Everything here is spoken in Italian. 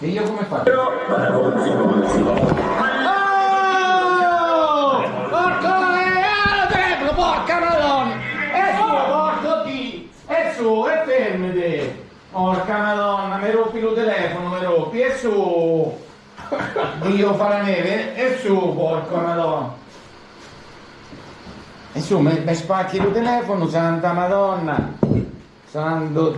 E io come faccio? Oh! Porco eh, telefono, porca madonna! E su, porco di! E su, e fermete! Porca madonna, mi rompi il telefono, mi rompi, e su! Dio fa la neve, e su, porca madonna! E su, mi mi spacchi il telefono, santa madonna! Santo